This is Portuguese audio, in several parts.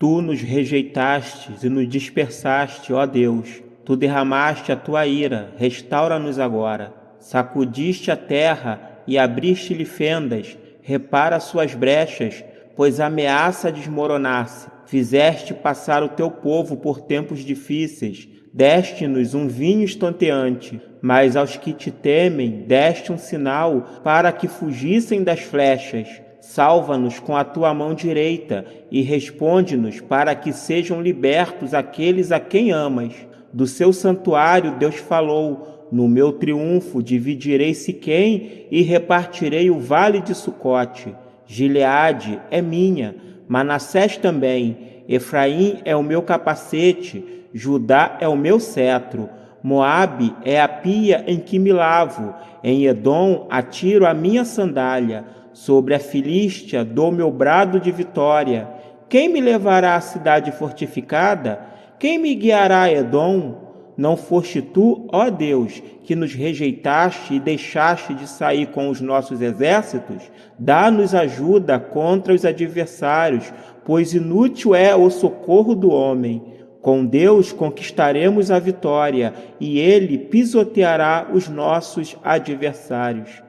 Tu nos rejeitastes e nos dispersaste, ó Deus. Tu derramaste a tua ira, restaura-nos agora. Sacudiste a terra e abriste-lhe fendas, repara suas brechas, pois ameaça desmoronar-se. Fizeste passar o teu povo por tempos difíceis, deste-nos um vinho estonteante, mas aos que te temem deste um sinal para que fugissem das flechas. Salva-nos com a tua mão direita e responde-nos para que sejam libertos aqueles a quem amas. Do seu santuário Deus falou: No meu triunfo dividirei Siquém e repartirei o vale de Sucote. Gileade é minha, Manassés também. Efraim é o meu capacete, Judá é o meu cetro. Moabe é a pia em que me lavo. Em Edom atiro a minha sandália. Sobre a Filístia dou meu brado de vitória. Quem me levará à cidade fortificada? Quem me guiará a Edom? Não foste tu, ó Deus, que nos rejeitaste e deixaste de sair com os nossos exércitos? Dá-nos ajuda contra os adversários, pois inútil é o socorro do homem. Com Deus conquistaremos a vitória e ele pisoteará os nossos adversários.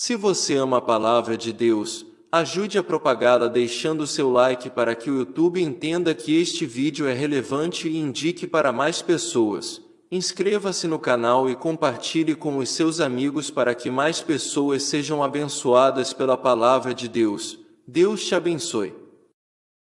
Se você ama a palavra de Deus, ajude a propagá-la deixando seu like para que o YouTube entenda que este vídeo é relevante e indique para mais pessoas. Inscreva-se no canal e compartilhe com os seus amigos para que mais pessoas sejam abençoadas pela palavra de Deus. Deus te abençoe.